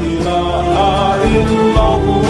إله إلا الله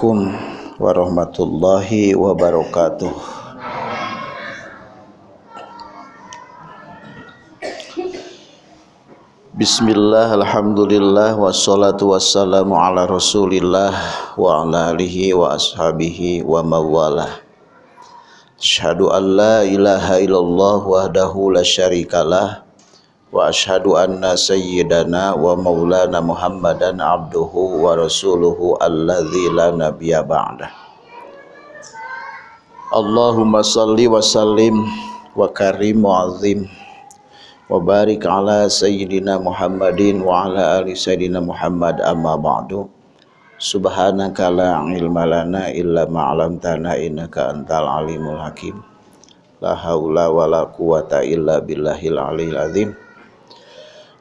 Assalamualaikum warahmatullahi wabarakatuh. Bismillah, Alhamdulillah, wassalatu wassalamu ala rasulillah wa ala alihi wa ashabihi wa mawalah. Ashadu an la ilaha illallah wahdahu la syarikalah wa ashadu anna sayyidana wa maulana muhammadan abduhu wa rasuluhu alladzi la nabiyya ba'dah Allahumma salli wa sallim wa karim wa azim wa barik ala sayyidina muhammadin wa ala ali sayyidina muhammad amma ba'du subhanaka la ilma lana illa ma'alamtana innaka antal alimul hakim la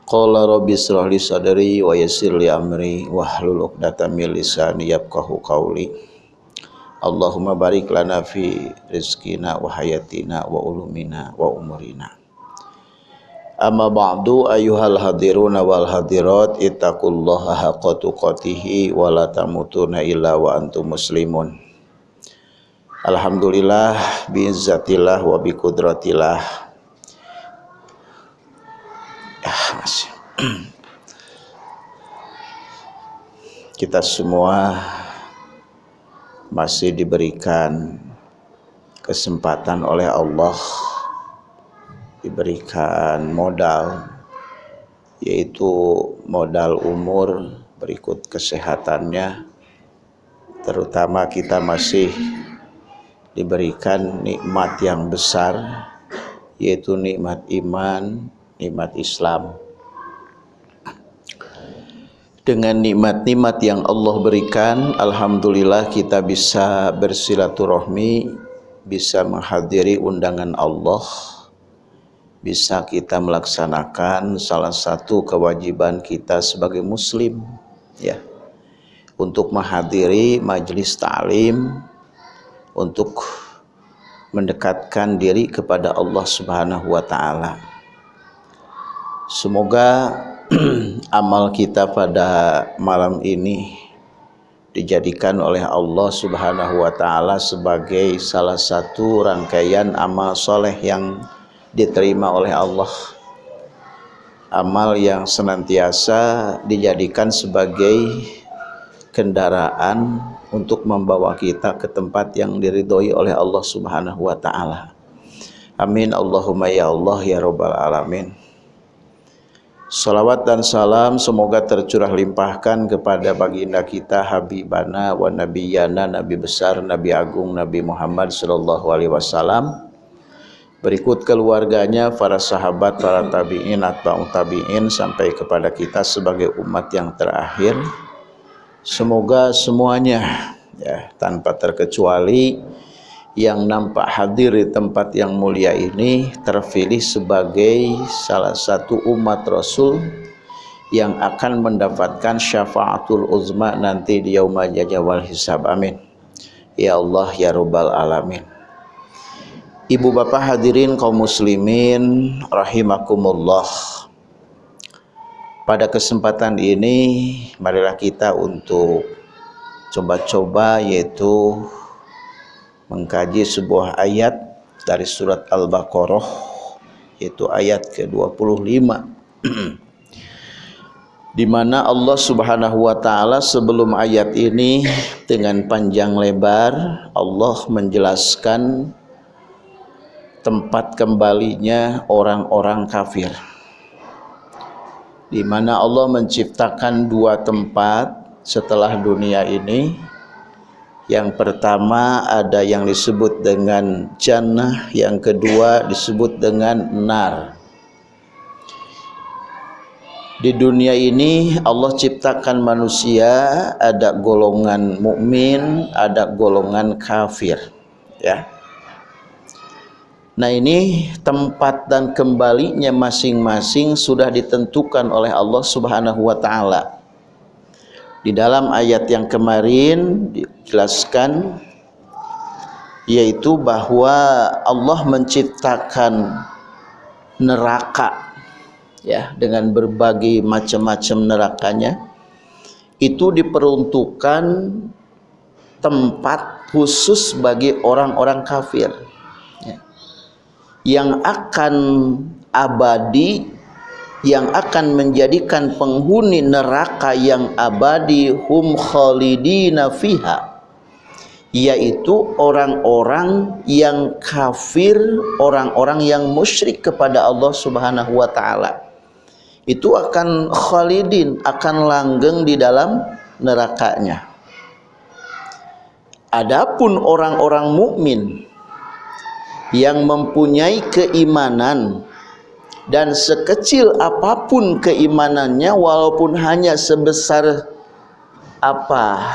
Qala rabbi israh li sadri wa yassir li amri wahlul 'uqdatam min lisani yafqahu qawli. Allahumma barik lana fi rizqina wa hayatina wa ulumina wa umurina. Amma ba'du ayyuhal hadiruna wal hadirat ittaqullaha haqqa tuqatih wa la tamutunna illa wa antum muslimun. Alhamdulillah bi izzatillah wa bi qudratillah masih. Kita semua masih diberikan kesempatan oleh Allah diberikan modal yaitu modal umur berikut kesehatannya terutama kita masih diberikan nikmat yang besar yaitu nikmat iman nikmat Islam. Dengan nikmat-nikmat yang Allah berikan Alhamdulillah kita bisa bersilaturahmi bisa menghadiri undangan Allah bisa kita melaksanakan salah satu kewajiban kita sebagai muslim ya. Untuk menghadiri majelis ta'lim untuk mendekatkan diri kepada Allah Subhanahu wa taala Semoga amal kita pada malam ini dijadikan oleh Allah Subhanahu wa taala sebagai salah satu rangkaian amal soleh yang diterima oleh Allah. Amal yang senantiasa dijadikan sebagai kendaraan untuk membawa kita ke tempat yang diridhoi oleh Allah Subhanahu wa taala. Amin Allahumma ya Allah ya rabbal alamin. Salawat dan salam semoga tercurah limpahkan kepada baginda kita Habibana wa Nabiyana Nabi besar Nabi agung Nabi Muhammad sallallahu alaihi wasallam. Berikut keluarganya para sahabat para tabi'in atba'u tabi'in sampai kepada kita sebagai umat yang terakhir. Semoga semuanya ya tanpa terkecuali yang nampak hadir di tempat yang mulia ini terpilih sebagai salah satu umat Rasul yang akan mendapatkan syafaatul uzma nanti di yaumul jajawal hisab. Amin. Ya Allah ya rabbal alamin. Ibu bapak hadirin kaum muslimin rahimakumullah. Pada kesempatan ini marilah kita untuk coba-coba yaitu mengkaji sebuah ayat dari surat Al-Baqarah yaitu ayat ke-25. Di mana Allah Subhanahu wa taala sebelum ayat ini dengan panjang lebar Allah menjelaskan tempat kembalinya orang-orang kafir. Di mana Allah menciptakan dua tempat setelah dunia ini yang pertama ada yang disebut dengan jannah yang kedua disebut dengan nar. Di dunia ini Allah ciptakan manusia ada golongan mukmin ada golongan kafir ya. Nah ini tempat dan kembalinya masing-masing sudah ditentukan oleh Allah subhanahu wa ta'ala Di dalam ayat yang kemarin dijelaskan Yaitu bahwa Allah menciptakan neraka ya dengan berbagai macam-macam nerakanya. Itu diperuntukkan tempat khusus bagi orang-orang kafir yang akan abadi yang akan menjadikan penghuni neraka yang abadi hum khalidina fiha yaitu orang-orang yang kafir orang-orang yang musyrik kepada Allah Subhanahu wa taala. Itu akan khalidin akan langgeng di dalam nerakanya. Adapun orang-orang mukmin yang mempunyai keimanan dan sekecil apa pun keimanannya walaupun hanya sebesar apa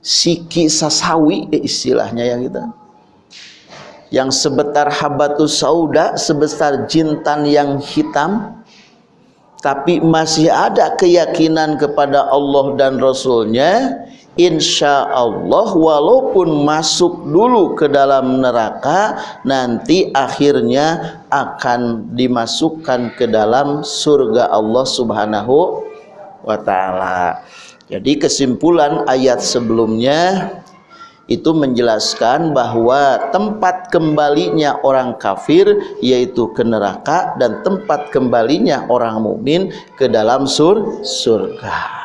siki sasawi eh, istilahnya yang kita yang sebetar habatus sauda sebesar jintan yang hitam. Tapi masih ada keyakinan kepada Allah dan Rasulnya insya Allah walaupun masuk dulu ke dalam neraka nanti akhirnya akan dimasukkan ke dalam surga Allah subhanahu wa ta'ala. Jadi kesimpulan ayat sebelumnya itu menjelaskan bahwa tempat kembalinya orang kafir yaitu ke neraka dan tempat kembalinya orang mukmin ke dalam sur surga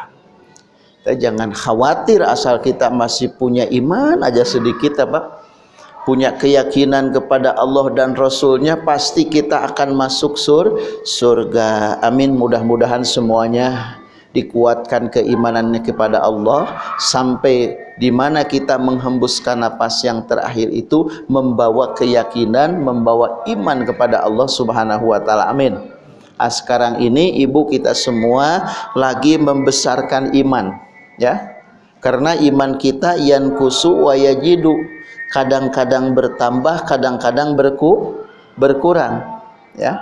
kita jangan khawatir asal kita masih punya iman aja sedikit apa? Punya keyakinan kepada Allah dan Rasulnya pasti kita akan masuk sur surga. Amin. Mudah-mudahan semuanya dikuatkan keimanannya kepada Allah. Sampai di mana kita menghembuskan napas yang terakhir itu membawa keyakinan membawa iman kepada Allah Subhanahu wa taala. Amin. Ah, sekarang ini ibu kita semua lagi membesarkan iman ya. Karena iman kita yang kusu wa yajidu. Kadang-kadang bertambah kadang-kadang berku berkurang. Ya.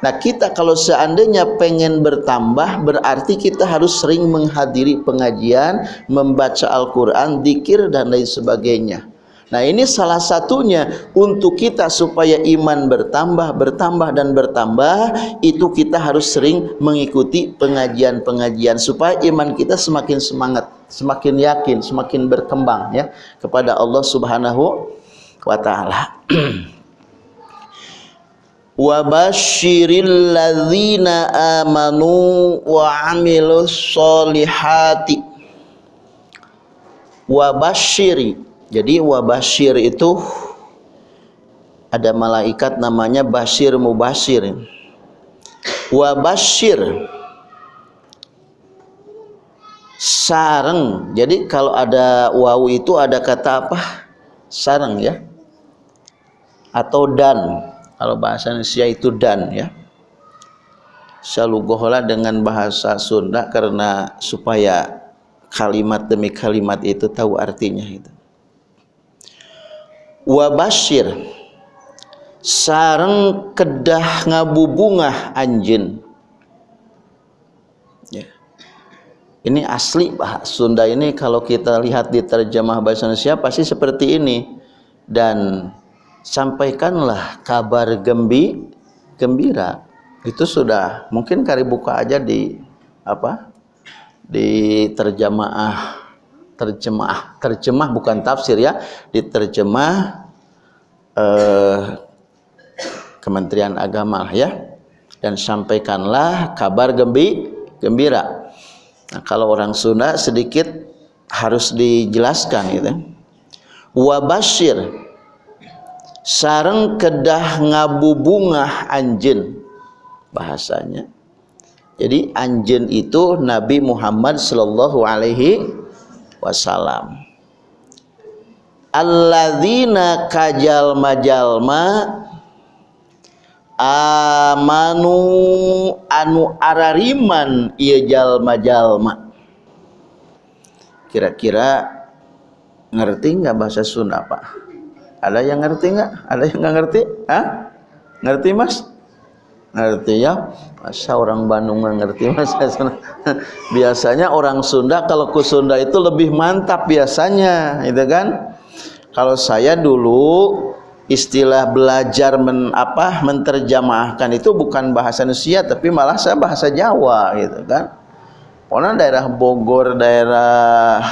Nah kita kalau seandainya pengen bertambah berarti kita harus sering menghadiri pengajian membaca Al-Quran, dikir dan lain sebagainya Nah ini salah satunya untuk kita supaya iman bertambah, bertambah dan bertambah itu kita harus sering mengikuti pengajian-pengajian supaya iman kita semakin semangat, semakin yakin, semakin berkembang ya kepada Allah Subhanahu wa taala. amanu wa amilus solihati jadi wabashir itu ada malaikat namanya Bashir Mubashir. Wabashir sarang. Jadi kalau ada wawu itu ada kata apa? Sarang ya. Atau dan. Kalau bahasa Indonesia itu dan ya. Salugohlah dengan bahasa Sunda karena supaya kalimat demi kalimat itu tahu artinya itu wa basyir sareng kedah ngabubungah anjeun. Ya. Ini asli bahasa Sunda ini kalau kita lihat di terjemah bahasa Indonesia pasti seperti ini. Dan sampaikanlah kabar gembi gembira. Itu sudah mungkin kari buka aja di apa di terjemaah terjemah. Terjemah bukan tafsir ya. Di terjemah eh, Kementerian Agama ya. Dan sampaikanlah kabar gembi gembira. Nah kalau orang Sunda sedikit harus dijelaskan gitu. Wabashir sareng kedah ngabubungah anjen bahasanya. Jadi anjen itu Nabi Muhammad sallallahu alaihi wasallam alladzina kajal majalma amanu anu arariman ieu jalma-jalma. Kira-kira ngerti nggak bahasa Sunda Pak? Ada yang ngerti nggak? Ada yang nggak ngerti? Hah? ngerti Mas? Ngerti ya masa orang Bandung nggak ngerti mas biasanya orang Sunda kalau ke Sunda itu lebih mantap biasanya itu kan? Kalau saya dulu istilah belajar men, apa menterjemahkan itu bukan bahasa Indonesia tapi malah saya bahasa Jawa gitu kan? Pokoknya daerah Bogor daerah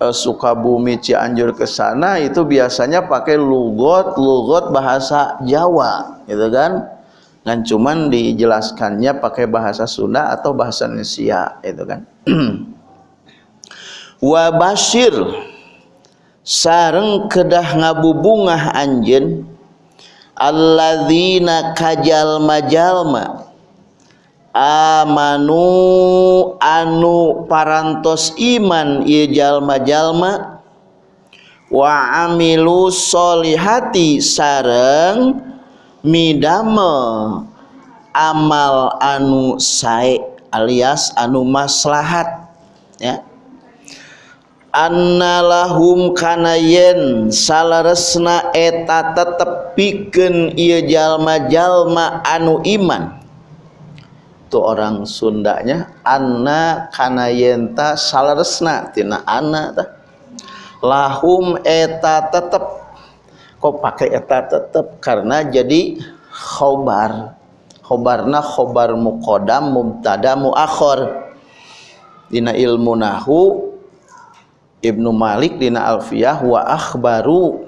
eh, Sukabumi Cianjur ke sana itu biasanya pakai lugot lugot bahasa Jawa gitu kan kan cuman dijelaskannya pakai bahasa Sunda atau bahasa Indonesia itu kan. Wa basyir sareng kedah ngabubungah anjen alladzina kajal majalma amanu anu parantos iman ieu jalma-jalma wa amilu solihati sareng midamel amal anu sae alias anu maslahat ya. Annalahum kana yen salaresna eta tetep pikeun ieu jalma-jalma anu iman. Tuh orang Sundanya anna kana yen ta salaresna tina anna tah lahum eta tetep kok pakai eta tetap karena jadi khobar. Khobarna khobar mukodam mubtada muakhor dina ilmu nahu Ibnu Malik dina Alfiyah wa akhbaru.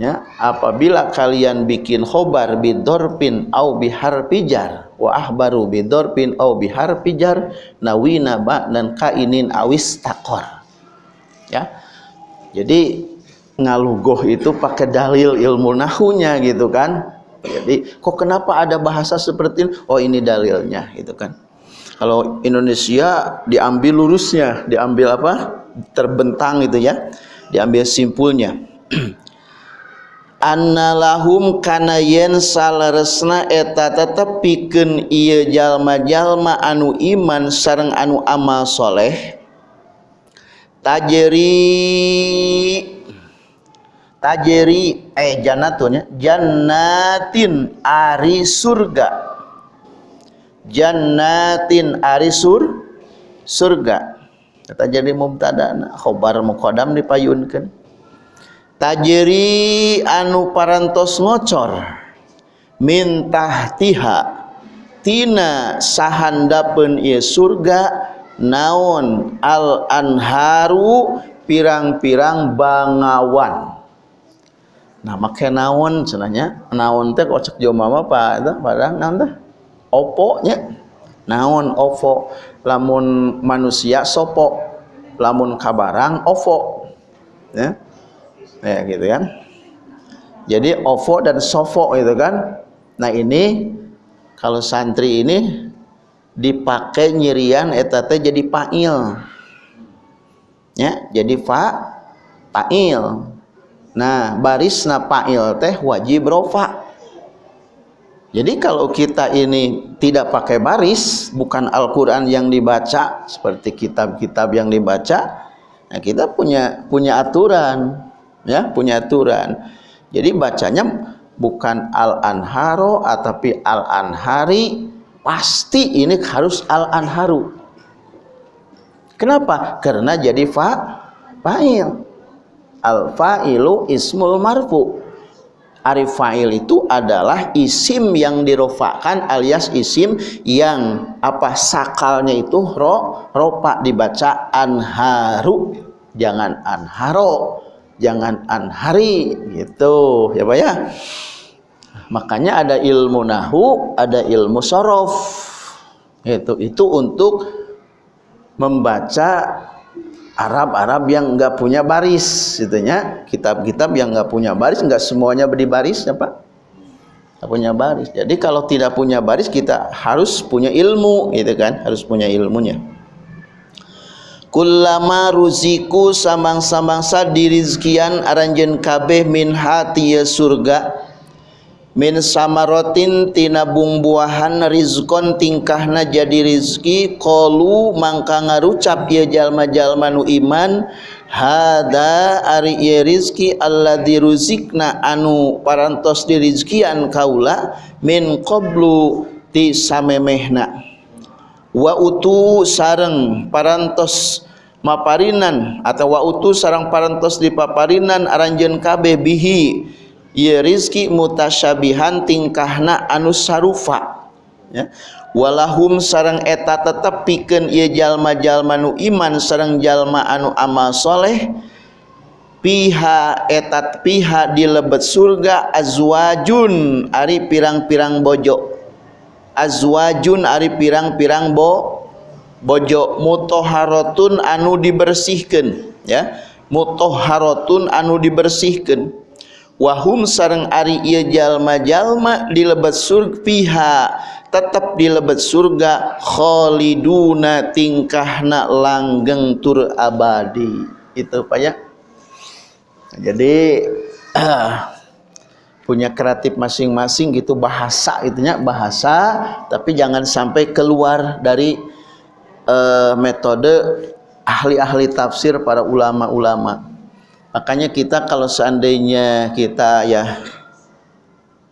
Ya apabila kalian bikin khobar bidorpin au bihar pijar wa ahbaru bidorpin au bihar pijar nawina ba dan kainin awis takor. Ya jadi ngalugoh itu pakai dalil ilmu nahunya gitu kan. Jadi kok kenapa ada bahasa seperti ini? Oh ini dalilnya gitu kan. Kalau Indonesia diambil lurusnya diambil apa? Terbentang gitu ya. Diambil simpulnya. Annalahum kana yen salaresna eta tetep pikeun ieu jalma-jalma anu iman sareng anu amal soleh. Tajeri tajeri eh jannatun ya. Jannatin ari surga. Jannatin ari sur surga. Kata jadi mubtada khobar muqaddam dipayunkeun tajeri anu parantos ngocor min tahtiha tina sahandapeun ieu surga naon al anharu pirang-pirang bangawan nah make naon cenanya naon teh kocek joma mah pak? Itu padahal naon teh? Opo nya? Naon ovo lamun manusia sopo? Lamun kabarang ovo ya ya gitu kan. Jadi ovo dan sofo itu kan. Nah ini kalau santri ini dipakai nyirian etate jadi pail ya jadi fa pail Nah, baris napail teh wajib rofa. Jadi kalau kita ini tidak pakai baris, bukan Al-Qur'an yang dibaca seperti kitab-kitab yang dibaca, nah kita punya punya aturan. ya punya aturan jadi bacanya bukan al-anharo tapi al-anhari pasti ini harus al-anharu kenapa? karena jadi fa fa'il al-fa'ilu ismul marfu. Arif fa'il itu adalah isim yang dirofakan alias isim yang apa sakalnya itu ro ropa dibaca anharu. Jangan anharo jangan anhari gitu. Ya Pak ya? Makanya ada ilmu nahu ada ilmu sorof. Itu itu untuk membaca Arab-Arab yang enggak punya baris itunya kitab-kitab yang enggak punya baris enggak semuanya beri baris ya Pak punya baris. Jadi kalau tidak punya baris kita harus punya ilmu gitu kan? Harus punya ilmunya. Kullama ruziku samang-samang sa dirizkian aranjen kabeh min hati ya surga min samarotin tina buah-buahan rizkon tingkahna jadi rizki qalu mangka ngarucap ya jalma-jalma nu iman hada ari ieu rizki alladzi ruzikna anu parantos dirizkian kaula min qablu ti samemehna. Wa utu sareng parantos maparinan atau wa utu sareng parantos dipaparinan aranjeun kabeh bihi ya rizki mutasyabihan tingkahna anu sarufa ya. Walahum sarang eta tetep pikeun ieu jalma-jalma nu iman sareng jalma anu amal soleh piha etat piha di lebet surga azwajun ari pirang-pirang bojo. Azwajun ari pirang-pirang bo bojo. Mutoharotun anu dibersihkan ya. Mutoharotun anu dibersihkan wahum sareng ari ieu jalma-jalma di lebet surga piha tetap di lebet surga khaliduna tingkahna langgeng tur abadi. Itu Pak ya? Jadi punya kreatif masing-masing gitu bahasa itunya bahasa tapi jangan sampai keluar dari uh, metode ahli-ahli tafsir para ulama-ulama makanya kita kalau seandainya kita ya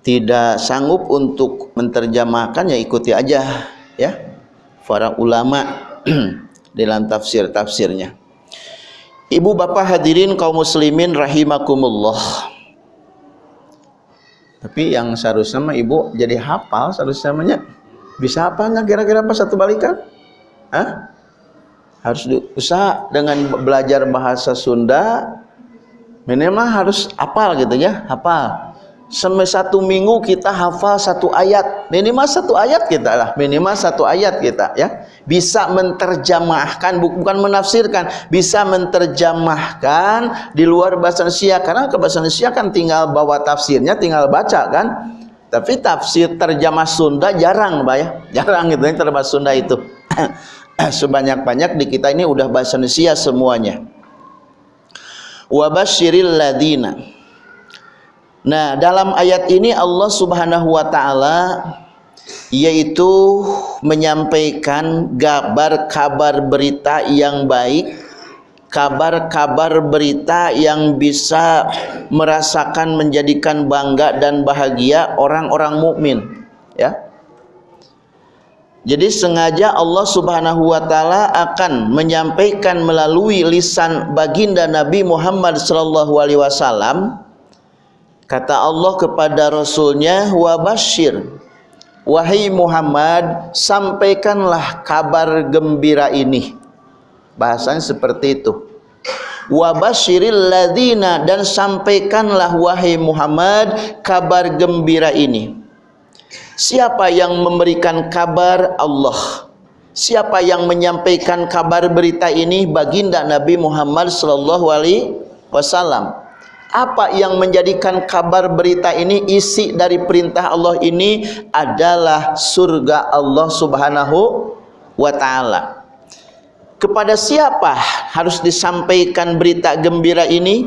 tidak sanggup untuk menterjemahkan ya ikuti aja ya para ulama dalam tafsir-tafsirnya. Ibu bapak hadirin kaum muslimin rahimakumullah. Tapi yang seharusnya mah ibu jadi hafal seharusnya namanya bisa apa nggak kira-kira pas satu balikan? Hah? harus usaha dengan belajar bahasa Sunda minimal harus hafal gitu ya hafal. Sampai satu minggu kita hafal satu ayat. Minimal satu ayat kita lah minimal satu ayat kita ya. Bisa menterjemahkan bukan menafsirkan bisa menterjemahkan di luar bahasa Indonesia. Karena ke bahasa Indonesia kan tinggal bawa tafsirnya tinggal baca kan. Tapi tafsir terjemah Sunda jarang Pak ya. Jarang gitu terjemah Sunda itu. Sebanyak-banyak di kita ini udah bahasa Indonesia semuanya wabashiril ladina. Nah dalam ayat ini Allah subhanahu wa ta'ala yaitu menyampaikan kabar-kabar berita yang baik kabar-kabar berita yang bisa merasakan menjadikan bangga dan bahagia orang-orang mukmin ya jadi sengaja Allah Subhanahu wa taala akan menyampaikan melalui lisan baginda Nabi Muhammad sallallahu alaihi wasallam kata Allah kepada rasulnya wa basyir wahai Muhammad sampaikanlah kabar gembira ini. Bahasanya seperti itu. Wa basyiril ladina dan sampaikanlah wahai Muhammad kabar gembira ini Siapa yang memberikan kabar Allah? Siapa yang menyampaikan kabar berita ini baginda Nabi Muhammad sallallahu alaihi wasallam? Apa yang menjadikan kabar berita ini isi dari perintah Allah ini adalah surga Allah Subhanahu wa taala. Kepada siapa harus disampaikan berita gembira ini?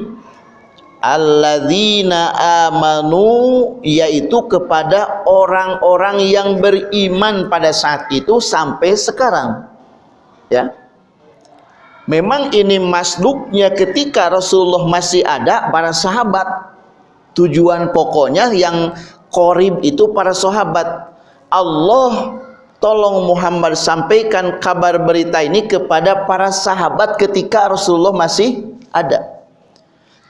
Alladzina amanu yaitu kepada orang-orang yang beriman pada saat itu sampai sekarang. Ya. Memang ini masduknya ketika Rasulullah masih ada para sahabat. Tujuan pokoknya yang korib itu para sahabat. Allah tolong Muhammad sampaikan kabar berita ini kepada para sahabat ketika Rasulullah masih ada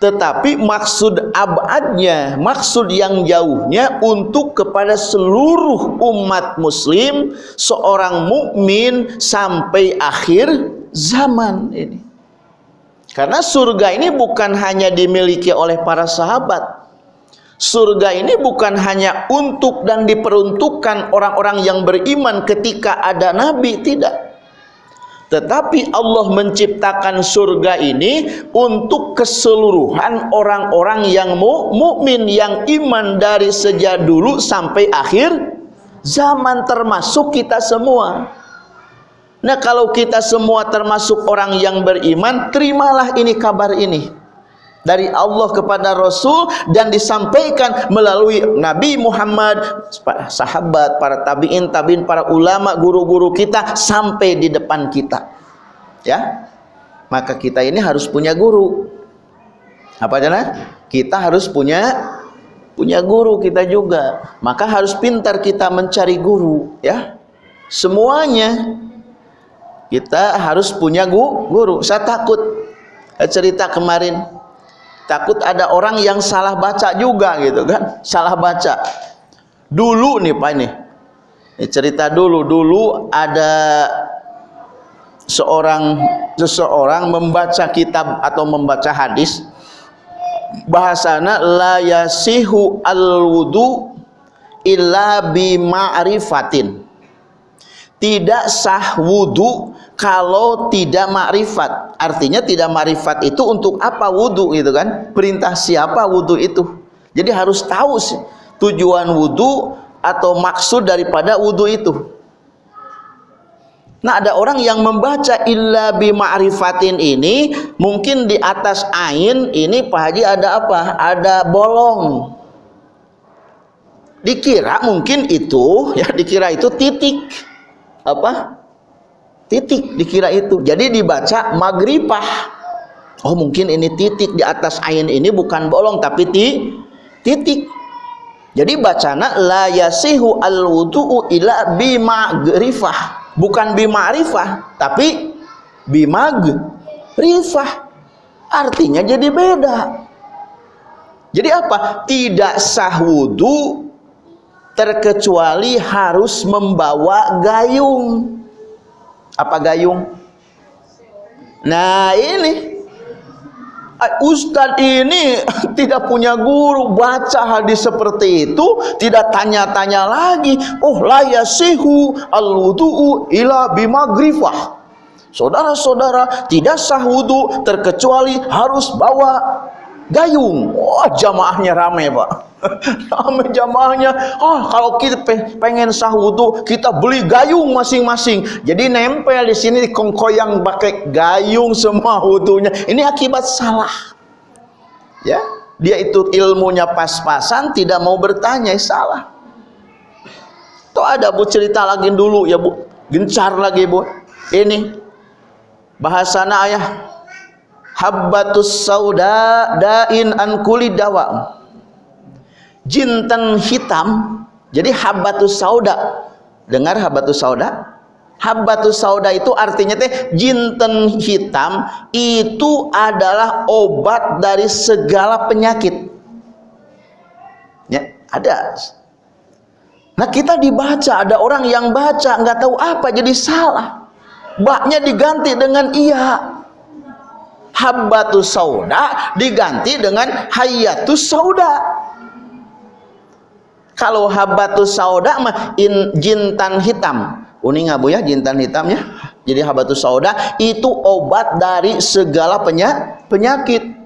tetapi maksud abadnya maksud yang jauhnya untuk kepada seluruh umat muslim seorang mukmin sampai akhir zaman ini. Karena surga ini bukan hanya dimiliki oleh para sahabat. Surga ini bukan hanya untuk dan diperuntukkan orang-orang yang beriman ketika ada nabi tidak tetapi Allah menciptakan surga ini untuk keseluruhan orang-orang yang mukmin yang iman dari sejak dulu sampai akhir zaman termasuk kita semua. Nah, kalau kita semua termasuk orang yang beriman, terimalah ini kabar ini dari Allah kepada Rasul dan disampaikan melalui Nabi Muhammad, sahabat, para tabiin, tabiin, para ulama, guru-guru kita sampai di depan kita. Ya. Maka kita ini harus punya guru. Apa jana? Kita harus punya punya guru kita juga. Maka harus pintar kita mencari guru, ya. Semuanya kita harus punya guru. Saya takut cerita kemarin takut ada orang yang salah baca juga gitu kan. Salah baca. Dulu nih Pak ini. Ini cerita dulu. Dulu ada seorang seseorang membaca kitab atau membaca hadis. Bahasana la yasihu al wudu illa bi ma'rifatin tidak sah wudu kalau tidak makrifat. Artinya tidak makrifat itu untuk apa wudhu gitu kan? Perintah siapa wudhu itu? Jadi harus tahu sih tujuan wudhu atau maksud daripada wudhu itu. Nah ada orang yang membaca illa bima'rifatin ini mungkin di atas ain ini Pak Haji ada apa? Ada bolong. Dikira mungkin itu ya dikira itu titik apa? Titik dikira itu. Jadi dibaca magripah oh mungkin ini titik di atas ain ini bukan bolong tapi ti, titik. Jadi bacana la yasihu al wudu'u ila bimagrifah. Bukan bima'rifah tapi bimagrifah. Artinya jadi beda. Jadi apa? Tidak sah wudu terkecuali harus membawa gayung. Apa gayung? Nah ini. Ustadz ini tidak punya guru baca hadis seperti itu tidak tanya-tanya lagi. Oh la yasihu al-wudu'u ila bimagrifah. Saudara-saudara tidak sah wudu terkecuali harus bawa gayung. Wah oh, jamaahnya ramai pak Ramai jamaahnya. Ah, kalau kita pengen sah wudu, kita beli gayung masing-masing. Jadi nempel di sini kongkoyang pakai gayung semua wudunya. Ini akibat salah. Ya, dia itu ilmunya pas-pasan, tidak mau bertanya, salah. Tuh ada Bu cerita lagi dulu ya Bu. Gencar lagi Bu. Ini bahasana ayah habbatus sauda dain an kulli dawa jinten hitam jadi habatus sauda. Dengar habatus sauda? Habatus sauda itu artinya teh jinten hitam itu adalah obat dari segala penyakit. Ya ada. Nah kita dibaca ada orang yang baca nggak tahu apa jadi salah. Baknya diganti dengan iya. Habatus sauda diganti dengan hayatus sauda kalau habatus sauda mah in jintan hitam. Uning abu ya jintan hitamnya jadi habatus sauda itu obat dari segala penyakit.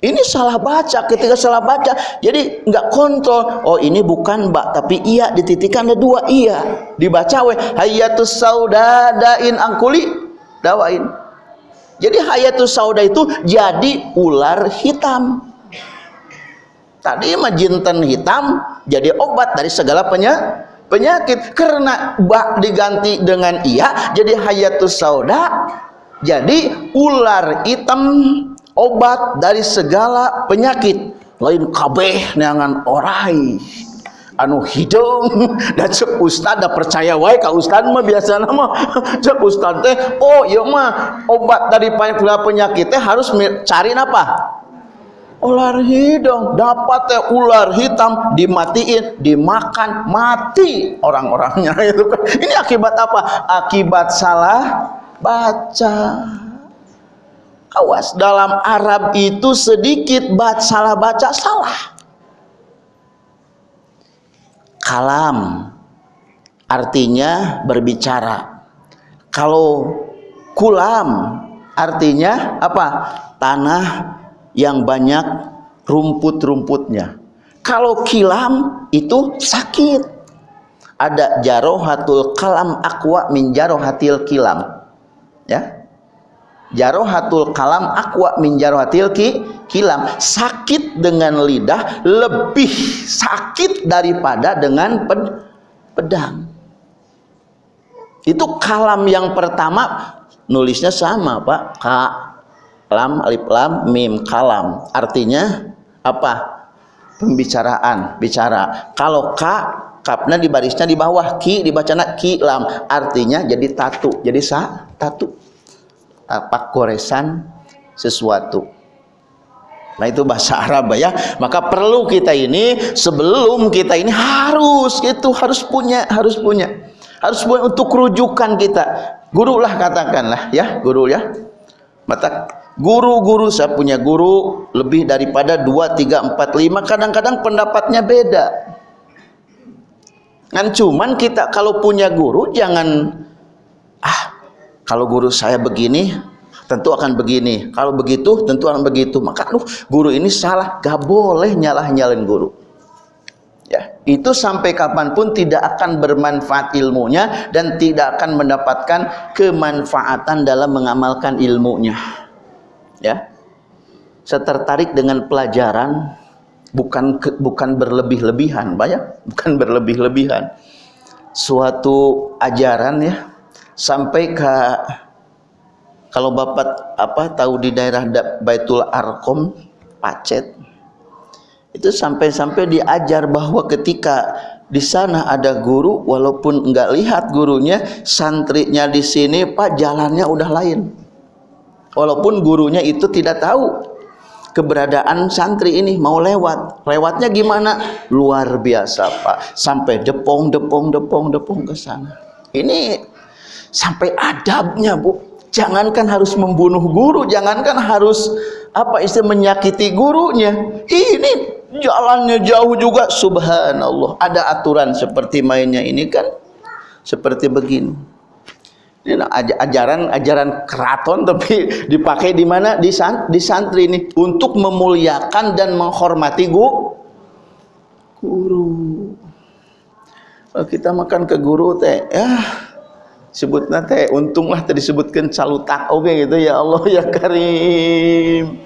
Ini salah baca ketika salah baca jadi nggak kontrol. Oh ini bukan mbak tapi iya dititikan ada dua iya. Dibaca weh hayatus sauda dain angkuli dawain. Jadi hayatus sauda itu jadi ular hitam tadi mah jinten hitam jadi obat dari segala penyakit penyakit. Karena bak diganti dengan iya jadi hayatus sauda jadi ular hitam obat dari segala penyakit. Lain kabeh neangan orai. Anu hidung. Dan cek ustad percaya wae ka ustad mah biasa nama cek ustad teh oh iya mah obat dari penyakit teh harus cari apa ular hidung dapat teh ular hitam dimatiin dimakan mati orang-orangnya. Itu kan. Ini akibat apa? Akibat salah baca. Awas dalam Arab itu sedikit baca salah baca salah. Kalam artinya berbicara. Kalau kulam artinya apa? Tanah yang banyak rumput-rumputnya. Kalau kilam itu sakit. Ada jarohatul kalam akwa min jarohatil kilam. Ya. Jarohatul kalam akwa min jarohatil ki, kilam. Sakit dengan lidah lebih sakit daripada dengan ped, pedang. Itu kalam yang pertama nulisnya sama, Pak. Ka lam alif lam mim kalam. Artinya apa? Pembicaraan bicara. Kalau ka kapnya di barisnya di bawah ki dibacana ki lam. Artinya jadi tatu jadi sa tatu. Tapak goresan sesuatu. Nah itu bahasa Arab ya. Maka perlu kita ini sebelum kita ini harus itu harus punya harus punya. Harus punya untuk rujukan kita. Guru lah katakanlah ya guru ya. Mata Guru-guru saya punya guru lebih daripada 2, 3, 4, 5 kadang-kadang pendapatnya beda. Kan cuman kita kalau punya guru jangan ah kalau guru saya begini tentu akan begini. Kalau begitu tentu akan begitu. Maka aduh guru ini salah, gak boleh nyalah-nyalin guru. Ya, itu sampai kapan pun tidak akan bermanfaat ilmunya dan tidak akan mendapatkan kemanfaatan dalam mengamalkan ilmunya ya. Saya tertarik dengan pelajaran bukan bukan berlebih-lebihan banyak bukan berlebih-lebihan. Suatu ajaran ya sampai ke kalau bapak apa tahu di daerah Baitul Arkom Pacet itu sampai-sampai diajar bahwa ketika di sana ada guru walaupun enggak lihat gurunya santrinya di sini pak jalannya udah lain walaupun gurunya itu tidak tahu keberadaan santri ini mau lewat. Lewatnya gimana? Luar biasa Pak. Sampai depong depong depong depong ke sana. Ini sampai adabnya Bu. Jangankan harus membunuh guru jangankan harus apa istilah menyakiti gurunya. Ini jalannya jauh juga. Subhanallah. Ada aturan seperti mainnya ini kan? Seperti begini. ini ajaran ajaran keraton tapi dipakai di mana? Di, san, di santri ini. Untuk memuliakan dan menghormati gu, guru. Kalau kita makan ke guru teh, ya sebutnya teh untunglah tadi sebutkan salutak oke okay, gitu. Ya Allah ya Karim.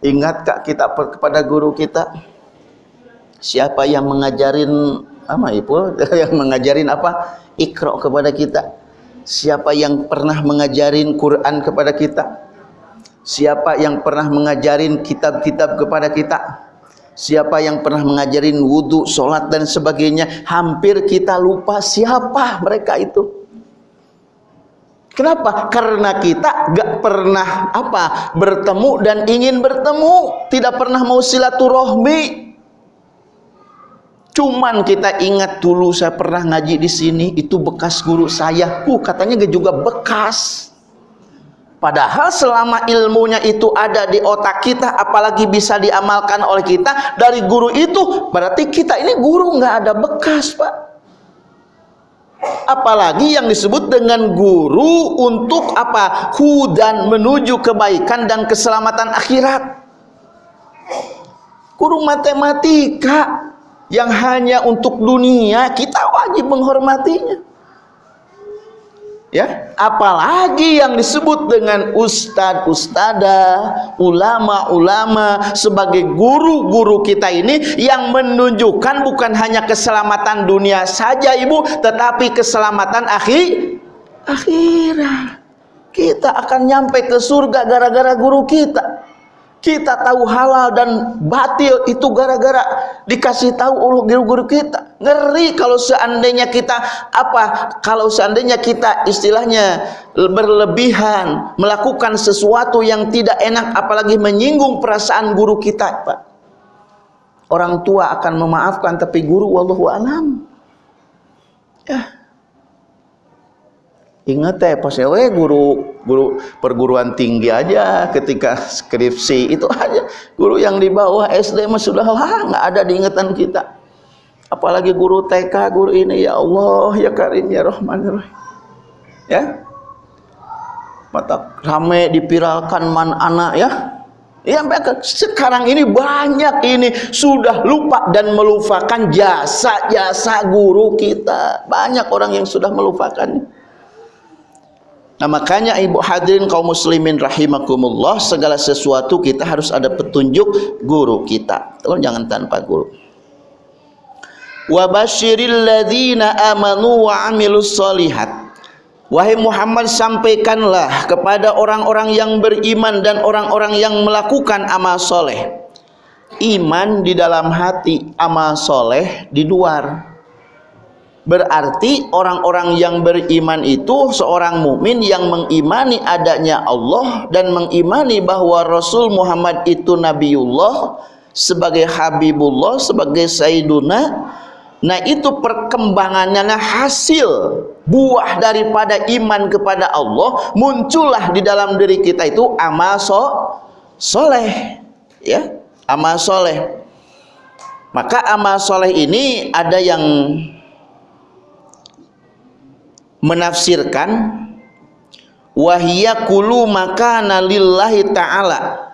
Ingat kak kita kepada guru kita? Siapa yang mengajarin apa ibu yang mengajarin apa ikro kepada kita. Siapa yang pernah mengajarin Quran kepada kita? Siapa yang pernah mengajarin kitab-kitab kepada kita? Siapa yang pernah mengajarin wudhu, sholat dan sebagainya? Hampir kita lupa siapa mereka itu. Kenapa? Karena kita gak pernah apa bertemu dan ingin bertemu, tidak pernah mau silaturahmi, Cuman kita ingat dulu saya pernah ngaji di sini itu bekas guru saya. Uh, katanya juga bekas. Padahal selama ilmunya itu ada di otak kita, apalagi bisa diamalkan oleh kita dari guru itu, berarti kita ini guru nggak ada bekas, Pak. Apalagi yang disebut dengan guru untuk apa? Hudan menuju kebaikan dan keselamatan akhirat. Guru matematika yang hanya untuk dunia kita wajib menghormatinya ya apalagi yang disebut dengan ustad ustada ulama-ulama sebagai guru-guru kita ini yang menunjukkan bukan hanya keselamatan dunia saja ibu tetapi keselamatan akhir akhirat Kita akan nyampe ke surga gara-gara guru kita. Kita tahu halal dan batil itu gara-gara dikasih tahu oleh guru-guru kita. Ngeri kalau seandainya kita apa? Kalau seandainya kita istilahnya berlebihan melakukan sesuatu yang tidak enak apalagi menyinggung perasaan guru kita, Pak. Orang tua akan memaafkan tapi guru wallahu alam. Ya. Ingat ya pas we guru guru perguruan tinggi aja ketika skripsi itu aja guru yang di bawah SD mah sudah lah nggak ada di ingatan kita. Apalagi guru TK guru ini ya Allah ya Karim ya Rahman ya Ya. Mata rame dipiralkan man anak ya. Ya sekarang ini banyak ini sudah lupa dan melupakan jasa-jasa guru kita. Banyak orang yang sudah melupakannya. Nah makanya ibu hadirin kaum muslimin rahimakumullah segala sesuatu kita harus ada petunjuk guru kita. Tolong jangan tanpa guru. Wa amanu wa amilus solihat. Wahai Muhammad sampaikanlah kepada orang-orang yang beriman dan orang-orang yang melakukan amal soleh. Iman di dalam hati, amal soleh di luar. Berarti orang-orang yang beriman itu seorang mukmin yang mengimani adanya Allah dan mengimani bahwa Rasul Muhammad itu Nabiullah sebagai Habibullah, sebagai Sayyiduna. Nah itu perkembangannya hasil buah daripada iman kepada Allah muncullah di dalam diri kita itu amal so soleh ya amal soleh maka amal soleh ini ada yang menafsirkan wahiyya kulu makana ta'ala.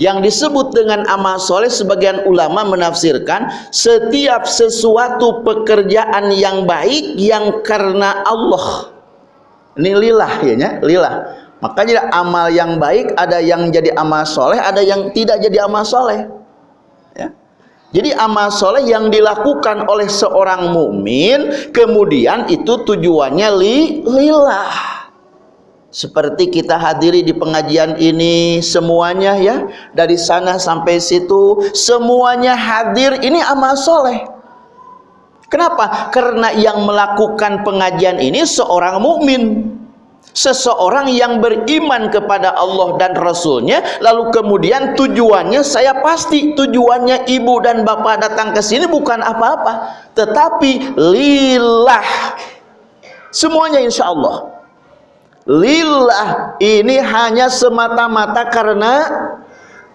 Yang disebut dengan amal soleh sebagian ulama menafsirkan setiap sesuatu pekerjaan yang baik yang karena Allah. Ini lillah ya nya lillah makanya amal yang baik ada yang jadi amal soleh ada yang tidak jadi amal soleh ya jadi amal soleh yang dilakukan oleh seorang mukmin kemudian itu tujuannya li, lillah. Seperti kita hadiri di pengajian ini semuanya ya dari sana sampai situ semuanya hadir ini amal soleh. Kenapa? Karena yang melakukan pengajian ini seorang mukmin seseorang yang beriman kepada Allah dan Rasulnya lalu kemudian tujuannya saya pasti tujuannya ibu dan bapak datang ke sini bukan apa-apa tetapi lillah. Semuanya insya Allah. Lillah ini hanya semata-mata karena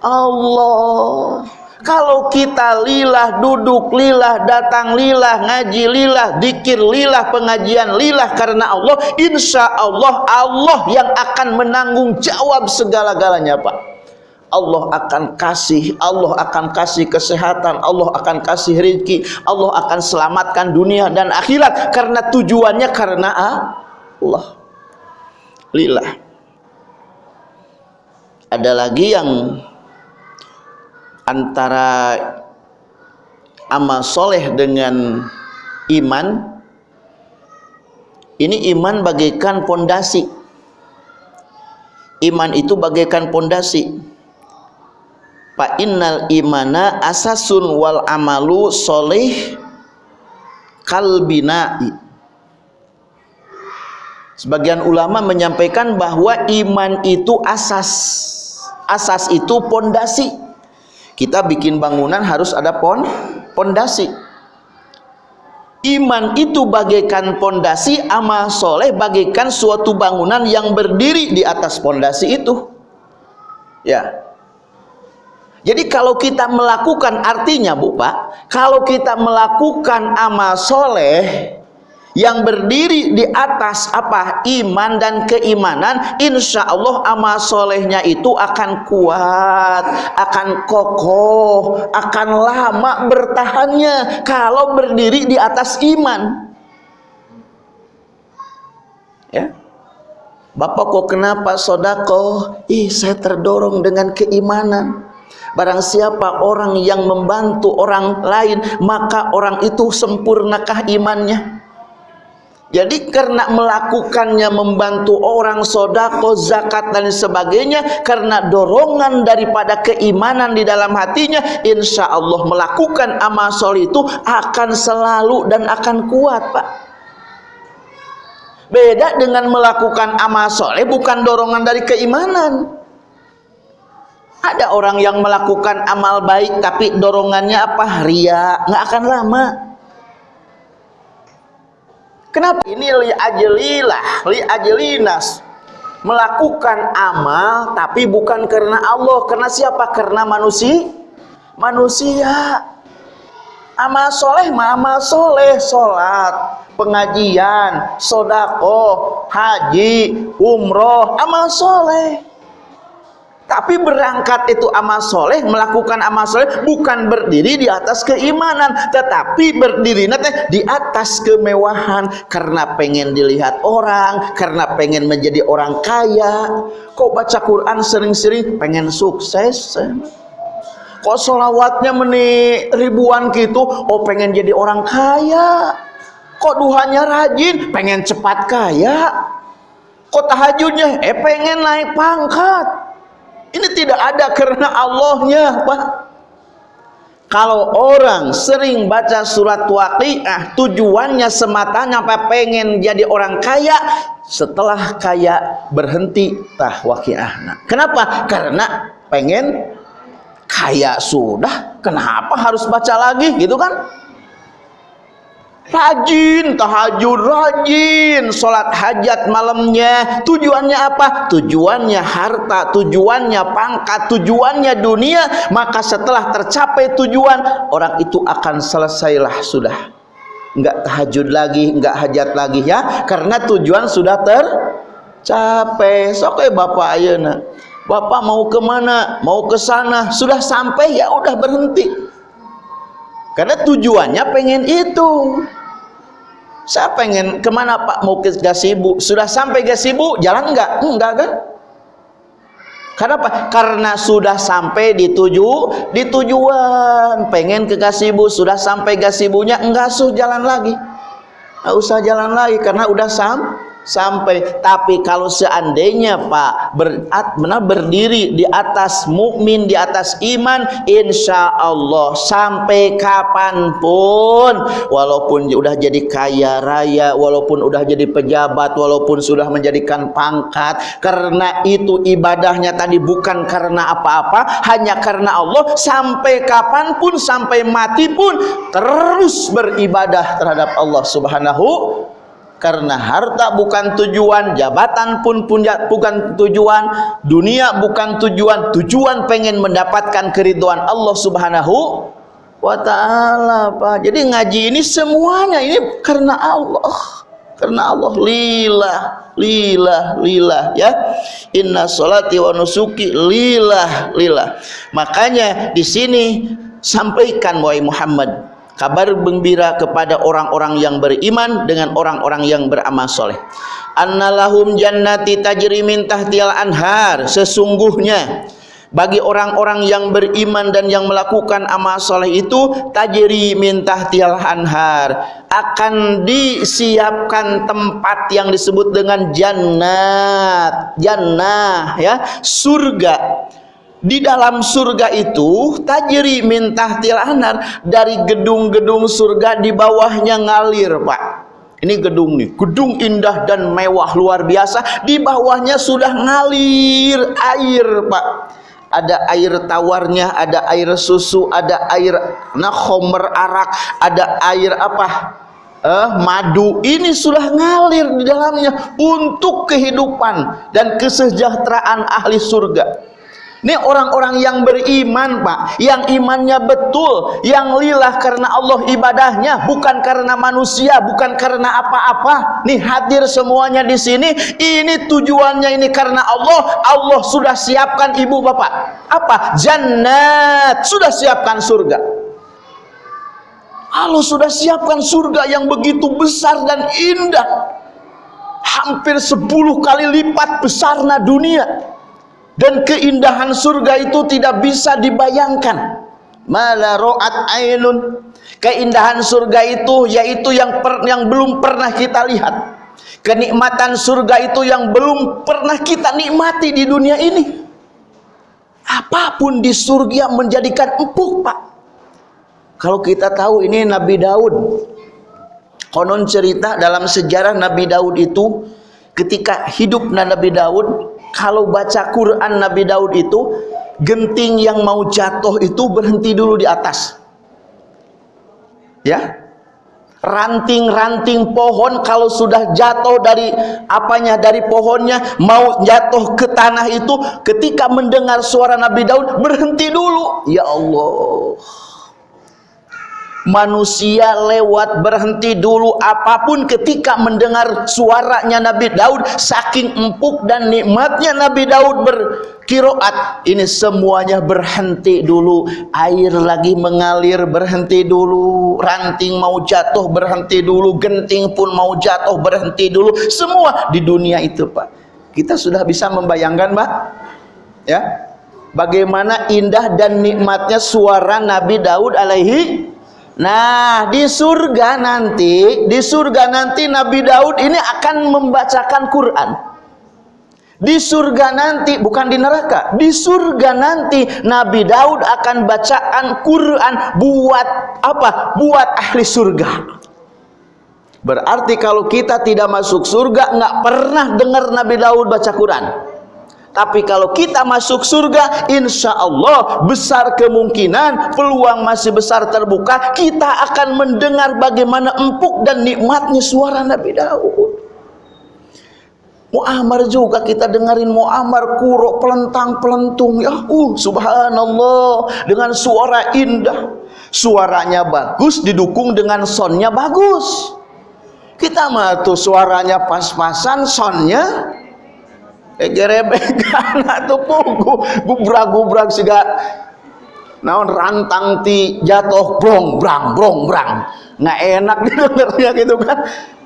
Allah kalau kita lillah duduk lillah datang lillah ngaji lillah dikir lillah pengajian lillah karena Allah insya Allah Allah yang akan menanggung jawab segala-galanya Pak. Allah akan kasih Allah akan kasih kesehatan Allah akan kasih rezeki Allah akan selamatkan dunia dan akhirat. Karena tujuannya karena Allah. Lillah ada lagi yang antara amal soleh dengan iman ini iman bagaikan pondasi. Iman itu bagaikan pondasi. Fa innal imana asasun wal amalu soleh kalbina'i sebagian ulama menyampaikan bahwa iman itu asas. Asas itu pondasi kita bikin bangunan harus ada pon pondasi. Iman itu bagaikan pondasi amal soleh bagaikan suatu bangunan yang berdiri di atas pondasi itu. Ya. Jadi kalau kita melakukan artinya Bu Pak kalau kita melakukan amal soleh yang berdiri di atas apa? Iman dan keimanan insya Allah amal solehnya itu akan kuat akan kokoh akan lama bertahannya kalau berdiri di atas iman. Ya. Bapak kok kenapa? Sodako. Ih saya terdorong dengan keimanan. Barang siapa orang yang membantu orang lain Maka orang itu sempurnakah imannya Jadi karena melakukannya membantu orang sodako, zakat dan sebagainya karena dorongan daripada keimanan di dalam hatinya insya Allah melakukan amal soleh itu akan selalu dan akan kuat Pak. Beda dengan melakukan amal soleh bukan dorongan dari keimanan. Ada orang yang melakukan amal baik tapi dorongannya apa? Ria, nggak akan lama. Kenapa? Ini li ajlilah, li ajlinas. Melakukan amal tapi bukan karena Allah. Karena siapa? Karena manusia. Manusia. Amal soleh amal soleh. Sholat, pengajian, sodako, haji, umroh. Amal soleh. Tapi berangkat itu amal soleh, melakukan amal soleh bukan berdiri di atas keimanan, tetapi berdiri nanti di atas kemewahan karena pengen dilihat orang, karena pengen menjadi orang kaya. Kok baca Quran sering-sering pengen sukses? Kok solawatnya meni ribuan gitu? Oh pengen jadi orang kaya. Kok duhanya rajin? Pengen cepat kaya. Kok tahajudnya? Eh pengen naik pangkat ini tidak ada karena Allahnya, Pak. Kalau orang sering baca surat waqiah tujuannya sematanya apa pengen jadi orang kaya setelah kaya berhenti tah waqiah. Nah, kenapa? Karena pengen kaya sudah, kenapa harus baca lagi gitu kan? Rajin tahajud rajin sholat hajat malamnya. Tujuannya apa? Tujuannya harta tujuannya pangkat tujuannya dunia. Maka setelah tercapai tujuan orang itu akan selesailah sudah. Enggak tahajud lagi enggak hajat lagi ya. Karena tujuan sudah tercapai. Sok bapak ayeuna. Bapak mau ke mana? Mau ke sana? Sudah sampai ya udah berhenti karena tujuannya pengen itu saya pengen ke mana pak mau ke gasibu sudah sampai gasibu jalan enggak enggak kan Kenapa? Karena sudah sampai di tuju, di tujuan. Pengen ke gasibu, sudah sampai gasibunya, enggak usah jalan lagi. Enggak usah jalan lagi karena udah sam sampai tapi kalau seandainya Pak berat benar berdiri di atas mukmin di atas iman insya Allah sampai kapan pun walaupun sudah jadi kaya raya walaupun sudah jadi pejabat walaupun sudah menjadikan pangkat karena itu ibadahnya tadi bukan karena apa-apa hanya karena Allah sampai kapan pun sampai mati pun terus beribadah terhadap Allah subhanahu karena harta bukan tujuan jabatan pun bukan tujuan dunia bukan tujuan tujuan pengen mendapatkan keriduan Allah subhanahu wa ta'ala Pak. Jadi ngaji ini semuanya ini karena Allah. Karena Allah. Lillah lillah lillah ya. Inna salati wa nusuki lillah lillah makanya di sini sampaikan wahai Muhammad kabar gembira kepada orang-orang yang beriman dengan orang-orang yang beramal soleh. Annalahum jannati tajri min tahtial anhar. Sesungguhnya bagi orang-orang yang beriman dan yang melakukan amal soleh itu tajri min tahtial anhar. Akan disiapkan tempat yang disebut dengan jannat. Jannah ya. Surga di dalam surga itu tajri min tahtil anar dari gedung-gedung surga di bawahnya ngalir Pak. Ini gedung nih gedung indah dan mewah luar biasa. Di bawahnya sudah ngalir air Pak. Ada air tawarnya ada air susu ada air nah khomer arak ada air apa? Eh, madu. Ini sudah ngalir di dalamnya untuk kehidupan dan kesejahteraan ahli surga ini orang-orang yang beriman, Pak, yang imannya betul, yang lillah karena Allah ibadahnya, bukan karena manusia, bukan karena apa-apa. Nih hadir semuanya di sini, ini tujuannya ini karena Allah. Allah sudah siapkan ibu bapak. Apa? Jannat. Sudah siapkan surga. Allah sudah siapkan surga yang begitu besar dan indah. Hampir 10 kali lipat besarnya dunia dan keindahan surga itu tidak bisa dibayangkan. Mala ro'at ainun. Keindahan surga itu yaitu yang per, yang belum pernah kita lihat. Kenikmatan surga itu yang belum pernah kita nikmati di dunia ini. Apa pun di surga menjadikan empuk pak. Kalau kita tahu ini Nabi Daud. Konon cerita dalam sejarah Nabi Daud itu ketika hidup Nabi Daud kalau baca Quran Nabi Daud itu genting yang mau jatuh itu berhenti dulu di atas. Ya? Ranting-ranting pohon kalau sudah jatuh dari apanya dari pohonnya mau jatuh ke tanah itu ketika mendengar suara Nabi Daud berhenti dulu. Ya Allah manusia lewat berhenti dulu apa pun ketika mendengar suaranya Nabi Daud saking empuk dan nikmatnya Nabi Daud berkiroat. Ini semuanya berhenti dulu. Air lagi mengalir berhenti dulu. Ranting mau jatuh berhenti dulu. Genting pun mau jatuh berhenti dulu. Semua di dunia itu Pak. Kita sudah bisa membayangkan Pak? Ya? Bagaimana indah dan nikmatnya suara Nabi Daud alaihi Nah, di surga nanti, di surga nanti Nabi Daud ini akan membacakan Quran. Di surga nanti, bukan di neraka, di surga nanti Nabi Daud akan bacaan Quran buat apa? Buat ahli surga. Berarti kalau kita tidak masuk surga, nggak pernah dengar Nabi Daud baca Quran. Tapi kalau kita masuk surga, insya Allah besar kemungkinan peluang masih besar terbuka. Kita akan mendengar bagaimana empuk dan nikmatnya suara Nabi Daud. Mu'amar juga kita dengerin Mu'amar kuro pelentang pelentung ya uh subhanallah dengan suara indah suaranya bagus didukung dengan sonnya bagus kita mah suaranya pas-pasan sonnya egerebekan atau pugu gubrak-gubrak siga. Naon rantang ti jatuh brong brang brong brang. Nggak enak didengarnya gitu kan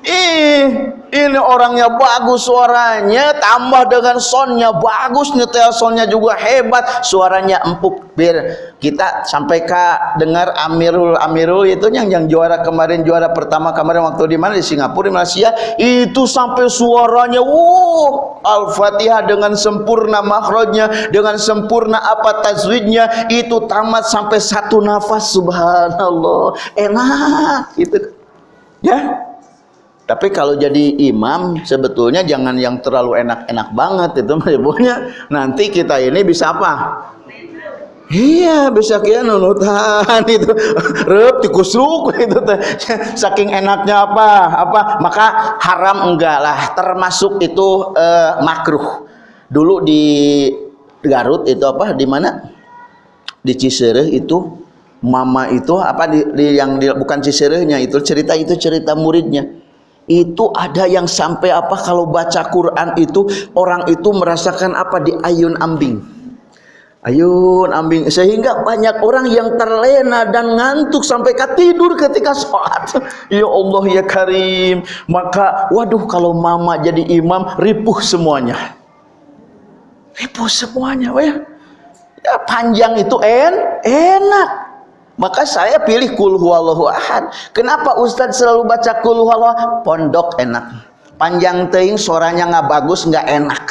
ih ini orangnya bagus suaranya tambah dengan sonnya bagus nyetel sonnya juga hebat suaranya empuk. Biar kita sampai ke dengar Amirul Amirul itu yang yang juara kemarin juara pertama kemarin waktu di mana? Di Singapura di Malaysia. Itu sampai suaranya wow Al-Fatihah dengan sempurna makhrajnya dengan sempurna apa tajwidnya itu tamat sampai satu nafas subhanallah. Enak gitu. Ya tapi kalau jadi imam sebetulnya jangan yang terlalu enak-enak banget itu ibunya. Nanti kita ini bisa apa? Iya bisa kia nunutan itu. Rep tikusuk itu teh. Saking enaknya apa? Apa? Maka haram enggak lah. Termasuk itu uh, makruh. Dulu di Garut itu apa? Di mana? Di Cisereh itu mama itu apa? Di, di yang di, bukan Ciserehnya itu cerita itu cerita muridnya itu ada yang sampai apa? Kalau baca Quran itu orang itu merasakan apa? Di ayun ambing. Ayun ambing. Sehingga banyak orang yang terlena dan ngantuk sampai tidur ketika sholat. Ya Allah ya Karim. Maka waduh kalau mama jadi imam ripuh semuanya. Ripuh semuanya ya, ya panjang itu en enak maka saya pilih kul huwallahu ahad. Kenapa Ustadz selalu baca kul huwallahu Pondok enak. Panjang teing suaranya nggak bagus, nggak enak.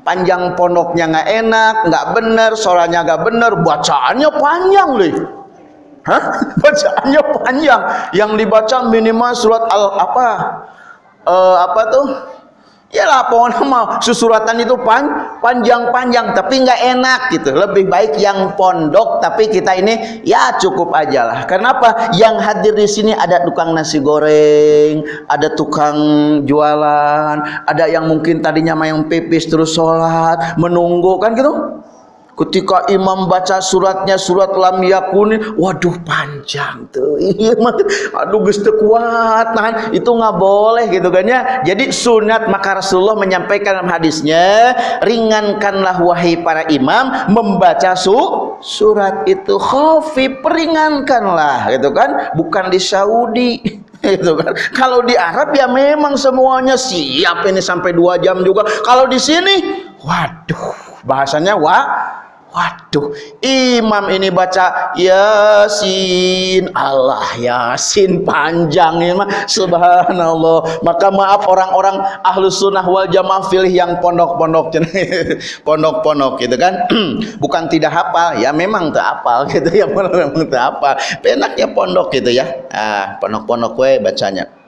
Panjang pondoknya nggak enak, nggak bener, suaranya nggak bener, bacaannya panjang lih. Hah? Bacaannya panjang. Yang dibaca minimal surat al apa? Uh, apa tuh? Ya lah pokoknya mau. Susuratan itu pan, panjang-panjang tapi nggak enak gitu. Lebih baik yang pondok tapi kita ini ya cukup aja lah. Kenapa yang hadir di sini ada tukang nasi goreng ada tukang jualan ada yang mungkin tadinya main pipis terus sholat menunggu kan gitu ketika imam baca suratnya surat lam yakuni waduh panjang tuh. Iya aduh geus kuat nah itu nggak boleh gitu kan ya. Jadi sunat maka Rasulullah menyampaikan dalam hadisnya ringankanlah wahai para imam membaca su surat itu khafif peringankanlah gitu kan. Bukan di Saudi itu kan. Kalau di Arab ya memang semuanya siap. Ini sampai dua jam juga. Kalau di sini waduh bahasanya wah Waduh, imam ini baca Yasin, Allah Yasin panjang ya mah. Subhanallah. Maka maaf orang-orang ahlu sunnah wal jamaah pilih yang pondok-pondok, pondok-pondok gitu kan. Bukan tidak hafal, ya memang tak hafal gitu ya, memang tak hafal. Penaknya pondok gitu ya. Ah, pondok-pondok gue bacanya.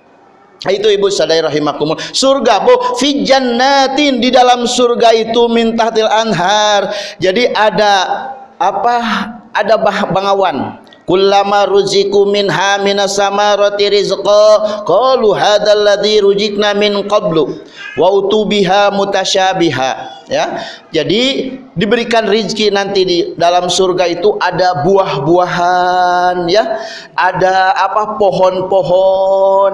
Itu ibu sadai rahimakumul. Surga bu fi jannatin di dalam surga itu min tahtil anhar. Jadi ada apa? Ada bangawan. Kullama ruziku minha minas samarati rizqa qalu hadzal ladzi rujikna min qablu wa utubiha mutasyabiha ya jadi diberikan rizki nanti di dalam surga itu ada buah-buahan ya ada apa pohon-pohon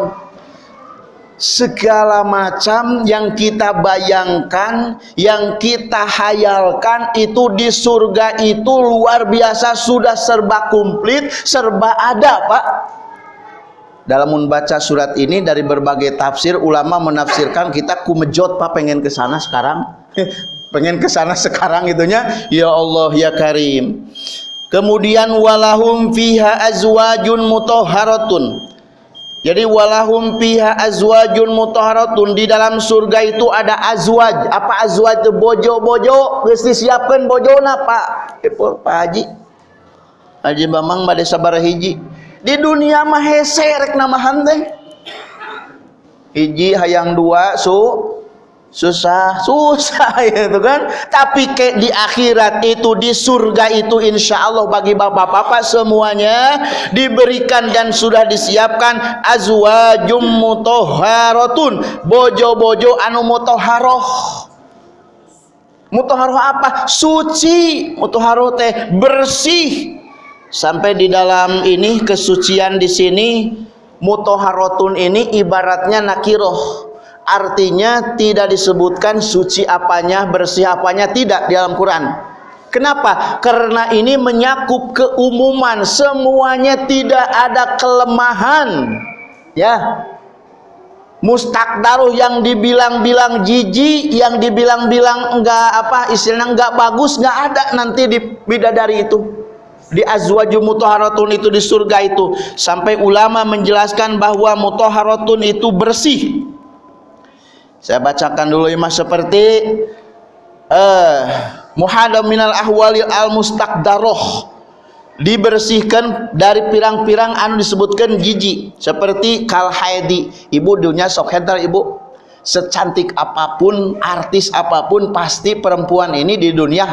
segala macam yang kita bayangkan, yang kita hayalkan itu di surga itu luar biasa sudah serba komplit, serba ada, Pak. Dalam membaca surat ini dari berbagai tafsir ulama menafsirkan kita kumejot Pak pengen ke sana sekarang. pengen ke sana sekarang itunya. Ya Allah ya Karim. Kemudian walahum fiha azwajun mutahharatun jadi walahum fiha azwajun mutahharatun di dalam surga itu ada azwaj. Apa azwaj itu bojo-bojo geus disiapkeun bojona Pak. Ibu Pak Haji. Haji Bamang bade sabar hiji. Di dunia mah hese rek namahan teh. Hiji hayang dua su susah susah itu kan? Tapi ke di akhirat itu di surga itu insya Allah bagi bapak-bapak semuanya diberikan dan sudah disiapkan azwajum mutoharatun bojo-bojo anu mutoharoh mutoharoh apa? Suci. Mutoharoh teh bersih. Sampai di dalam ini kesucian di sini mutoharotun ini ibaratnya nakiroh artinya tidak disebutkan suci apanya, bersih apanya tidak di dalam Quran. Kenapa? Karena ini menyakup keumuman, semuanya tidak ada kelemahan. Ya. Mustakdaruh yang dibilang-bilang jijik, yang dibilang-bilang enggak apa istilahnya enggak bagus, enggak ada nanti di bidadari itu di azwaju mutahharatun itu di surga itu sampai ulama menjelaskan bahwa mutahharatun itu bersih saya bacakan dulu imah seperti uh, muhadam minal ahwalil al mustaqdaroh dibersihkan dari pirang-pirang anu disebutkan jijik. Seperti kal haidi. Ibu dunia sok hentar ibu. Secantik apa pun artis apa pun pasti perempuan ini di dunia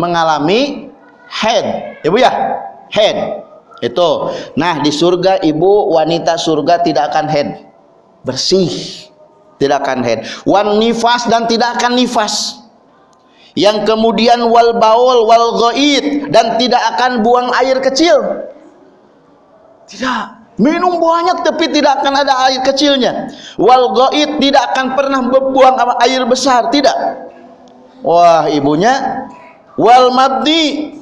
mengalami head. Ibu ya? Head. Itu. Nah di surga ibu wanita surga tidak akan head. Bersih tidak akan head. Wan nifas dan tidak akan nifas. Yang kemudian wal baul wal ghaid dan tidak akan buang air kecil. Tidak. Minum banyak tapi tidak akan ada air kecilnya. Wal ghaid tidak akan pernah buang air besar. Tidak. Wah ibunya. Wal mabdi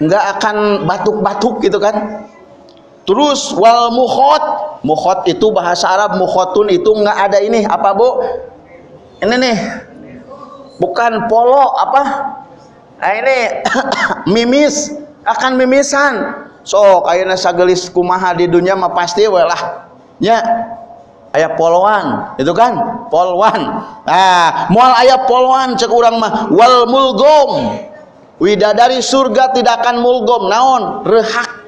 enggak akan batuk-batuk gitu kan Terus wal mukhot, mukhot itu bahasa Arab mukhotun itu nggak ada ini. Apa bu? Ini nih, bukan polo apa? Nah ini. Mimis. Akan mimisan. So kayaknya sagelis kumaha di dunia mah pasti welah ya. Ayah poloan itu kan? Polwan nah mual ayah polwan cek urang mah. Wal mulgom. Widadari surga tidak akan mulgom. Naon? Rehak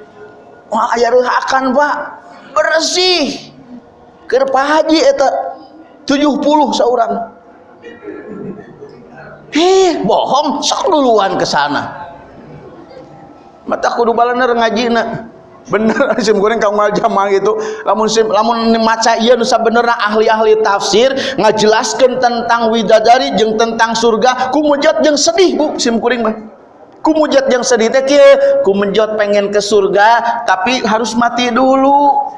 Wah ayah akan pak bersih ke haji eta 70 seorang Heh, bohong, sok duluan ke sana. Mata kudu balaner ngaji na. Bener sim goreng kau jamaah gitu. Lamun sim lamun maca ieu nu sabenerna ahli-ahli tafsir ngajelaskeun tentang widadari jeung tentang surga, kumujat jeung sedih Bu sim kuring mah kumujat yang sedih teh kumujat pengen ke surga tapi harus mati dulu.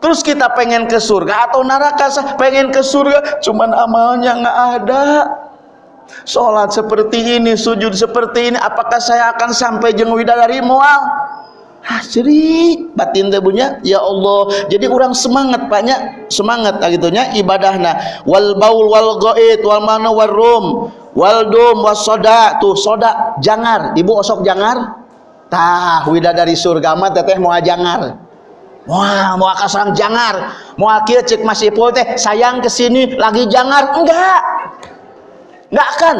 Terus kita pengen ke surga atau neraka pengen ke surga cuman amalnya nggak ada. Sholat seperti ini sujud seperti ini apakah saya akan sampai jeng widadari mual Hasri batin teh punya ya Allah jadi orang semangat banyak semangat gitunya ibadahna. Wal baul wal ghaid wal mana wal rum wal dum was soda. Tuh soda jangar. Ibu osok jangar? Tah dari surga mah teteh mau jangar. Wah, mau akasang jangar, mau akhir cek masih teh sayang ke sini lagi jangar? Enggak, enggak akan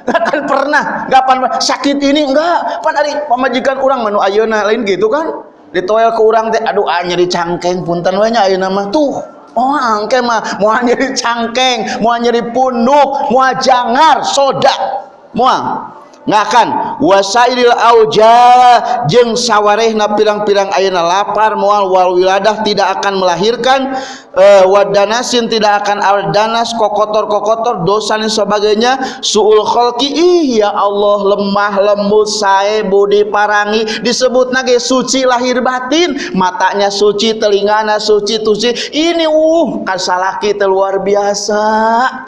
Gak akan pernah, gak pernah sakit ini enggak. Pan hari pemajikan orang menu ayona lain gitu kan. Ditoel ke orang teh, aduh ah nyeri cangkeng punten we nya ayeuna mah tuh. Oh angke mah mau nyeri cangkeng, mau nyeri punduk, mau jangar, soda. Moal ngakan wasailil auja jeng sawarehna pirang-pirang ayeuna lapar moal wal wiladah tidak akan melahirkan uh, wadanasin tidak akan danas kokotor-kokotor dosa dan sebagainya. Suul khalqi ih ya Allah lemah lembut sae budi parangi. Disebut nage suci lahir batin. Matanya suci telingana suci tusi ini uh kasalaki luar biasa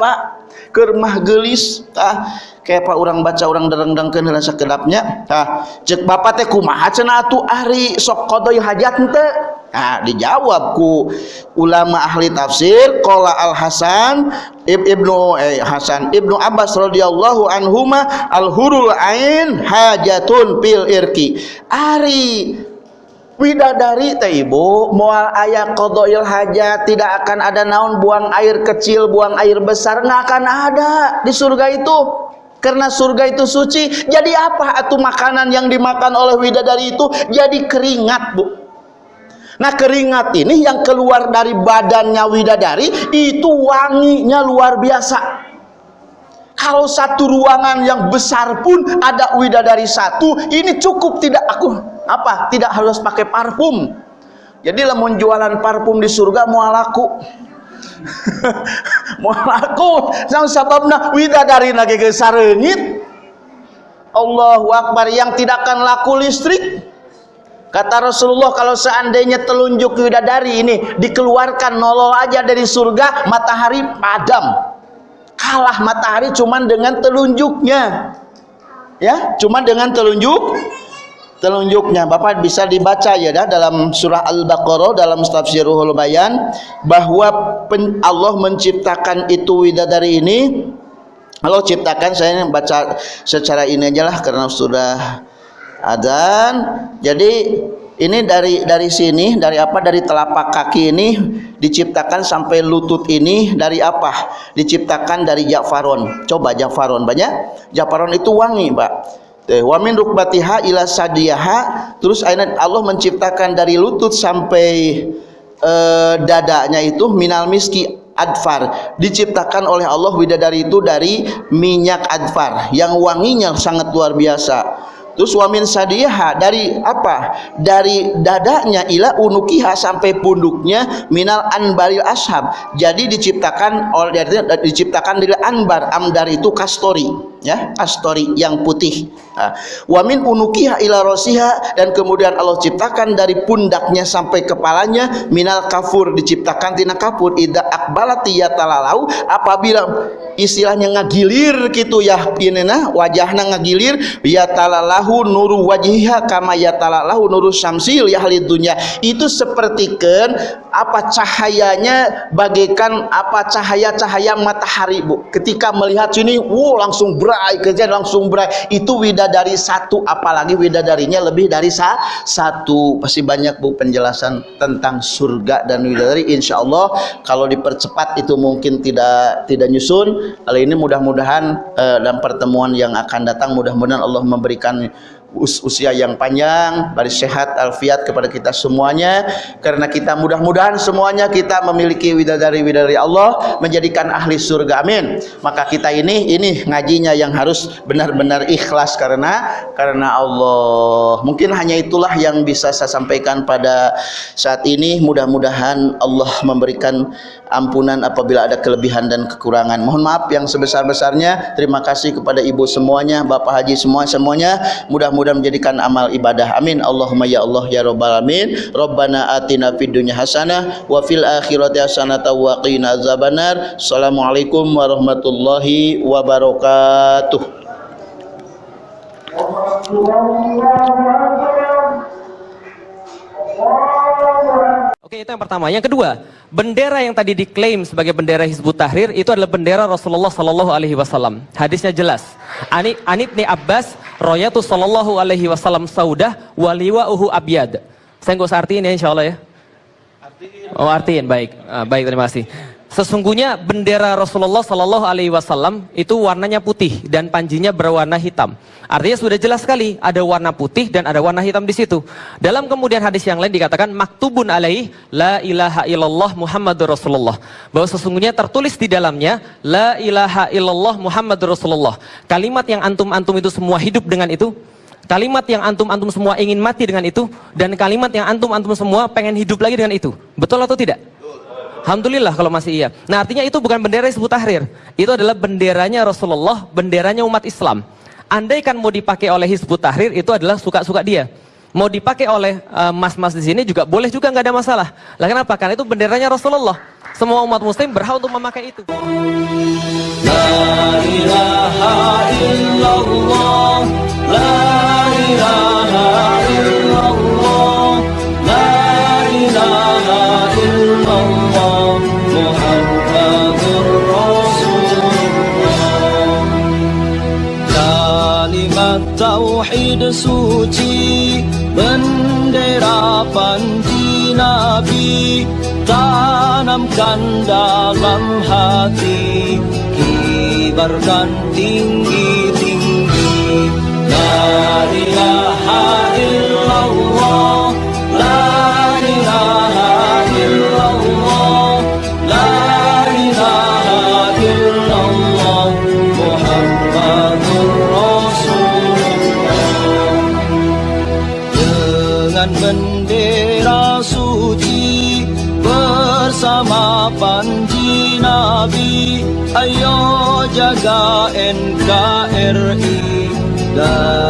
Pak kermah gelis ah kayak apa orang baca orang dereng-dengkeun heula sakedapnya tah. Cek bapak teh kumaha cenah atuh ari sok qadoi hajat teu Nah, dijawab ku ulama ahli tafsir qala Al Hasan Ibnu eh, Hasan Ibnu Abbas radhiyallahu anhuma al hurul ain hajatun pil irki. Ari widadari teh ibu moal ayat qadail hajat tidak akan ada naon buang air kecil buang air besar nggak akan ada di surga itu. Karena surga itu suci jadi apa atau makanan yang dimakan oleh widadari itu? Jadi keringat bu. Nah keringat ini yang keluar dari badannya widadari itu wanginya luar biasa kalau satu ruangan yang besar pun ada widadari satu ini cukup tidak aku apa tidak harus pakai parfum. Jadi lemon jualan parfum di surga mau laku. Mau laku. Sang sababna widadari lagi ke sarengit Allahu Akbar yang tidak akan laku listrik. Kata Rasulullah kalau seandainya telunjuk widadari ini dikeluarkan nolol aja dari surga matahari padam kalah matahari cuman dengan telunjuknya. Ya cuman dengan telunjuk telunjuknya. Bapak bisa dibaca ya dah dalam surah Al-Baqarah dalam tafsirul bayan bahwa Allah menciptakan itu widadari ini. Allah ciptakan saya baca secara ini aja lah karena sudah adzan. Jadi ini dari dari sini dari apa? Dari telapak kaki ini diciptakan sampai lutut ini dari apa? Diciptakan dari jafaron coba jafaron banyak? Jafaron itu wangi Pak wa min rukbatiha ila sadiyaha. Terus ayat Allah menciptakan dari lutut sampai uh, dadanya itu minal miski adfar. Diciptakan oleh Allah widadari itu dari minyak adfar. Yang wanginya sangat luar biasa Terus wamin sadiha dari apa? Dari dadanya ila unukiha sampai punduknya minal anbaril ashab. Jadi diciptakan oleh diciptakan dari anbar. Amdar itu kastori, ya, kastori yang putih. Wamin unukiha ila rosiha dan kemudian Allah ciptakan dari pundaknya sampai kepalanya minal kafur diciptakan tina kafur ida akbalati yatalalau apabila istilahnya ngagilir gitu ya pinena wajahna ngagilir ya talalahu nuru wajiha kama ya talalahu nuru syamsil ya halid dunya. Itu sepertikan apa cahayanya bagaikan apa cahaya-cahaya matahari Bu. Ketika melihat sini wow langsung berai kerja langsung berai. Itu widadari satu apalagi widadarinya lebih dari sa satu. Pasti banyak Bu penjelasan tentang surga dan widadari. Insya Allah kalau dipercepat itu mungkin tidak tidak nyusun. Kali ini mudah-mudahan uh, dalam pertemuan yang akan datang mudah-mudahan Allah memberikan us usia yang panjang, baris sehat, alfiat kepada kita semuanya. Karena kita mudah-mudahan semuanya kita memiliki widadari-widadari Allah menjadikan ahli surga. Amin. Maka kita ini ini ngajinya yang harus benar-benar ikhlas karena karena Allah. Mungkin hanya itulah yang bisa saya sampaikan pada saat ini. Mudah-mudahan Allah memberikan ampunan apabila ada kelebihan dan kekurangan. Mohon maaf yang sebesar-besarnya. Terima kasih kepada ibu semuanya bapak haji semua semuanya. Mudah-mudahan mudah menjadikan amal ibadah. Amin. Allahumma ya Allah ya rabbal alamin. Rabbana atina fid dunya hasanah wa fil akhirati hasanah wa qina assalamualaikum warahmatullahi wabarakatuh Oke, itu yang pertama. Yang kedua, bendera yang tadi diklaim sebagai bendera Hizbut Tahrir itu adalah bendera Rasulullah Sallallahu Alaihi Wasallam. Hadisnya jelas. Ani Anibni Abbas, Royatu Sallallahu Alaihi Wasallam Saudah, waliwa uhu abyad. Saya nggak usah artiin ya, insya Allah ya. Oh artiin, baik, Ah, baik terima kasih. Sesungguhnya bendera Rasulullah Sallallahu Alaihi Wasallam itu warnanya putih dan panjinya berwarna hitam. Artinya sudah jelas sekali ada warna putih dan ada warna hitam di situ. Dalam kemudian hadis yang lain dikatakan maktubun alaih la ilaha illallah Muhammadur Rasulullah. Bahwa sesungguhnya tertulis di dalamnya la ilaha illallah Muhammadur Rasulullah. Kalimat yang antum-antum itu semua hidup dengan itu. Kalimat yang antum-antum semua ingin mati dengan itu dan kalimat yang antum-antum semua pengen hidup lagi dengan itu. Betul atau tidak? Alhamdulillah kalau masih iya. Nah artinya itu bukan bendera Hizbut Tahrir. Itu adalah benderanya Rasulullah, benderanya umat Islam. Andaikan mau dipakai oleh Hizbut Tahrir itu adalah suka-suka dia. Mau dipakai oleh eh, mas-mas di sini juga boleh juga nggak ada masalah. Lah kenapa? Karena itu benderanya Rasulullah. Semua umat muslim berhak untuk memakai itu. Tauhid suci Bendera panji Nabi Tanamkan dalam hati Kibarkan tinggi-tinggi La ilaha illallah dari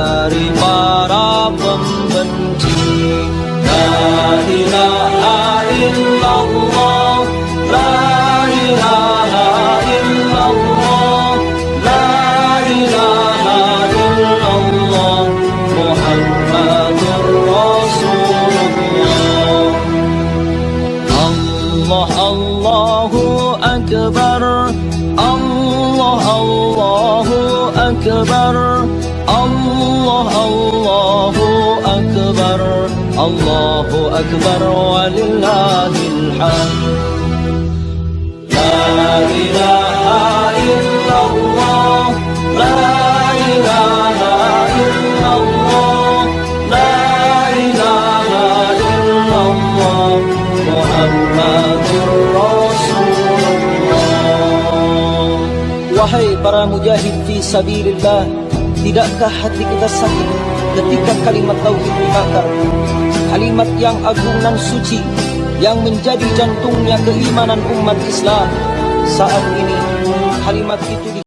Allahu Akbar walillahil hamd La ilaha illallah La ilaha illallah La ilaha illallah Muhammadur Rasulullah Wahai para mujahid fi sabilillah Tidakkah hati kita sakit ketika kalimat tauhid dibakar Kalimat yang agung dan suci Yang menjadi jantungnya keimanan umat Islam Saat ini kalimat itu di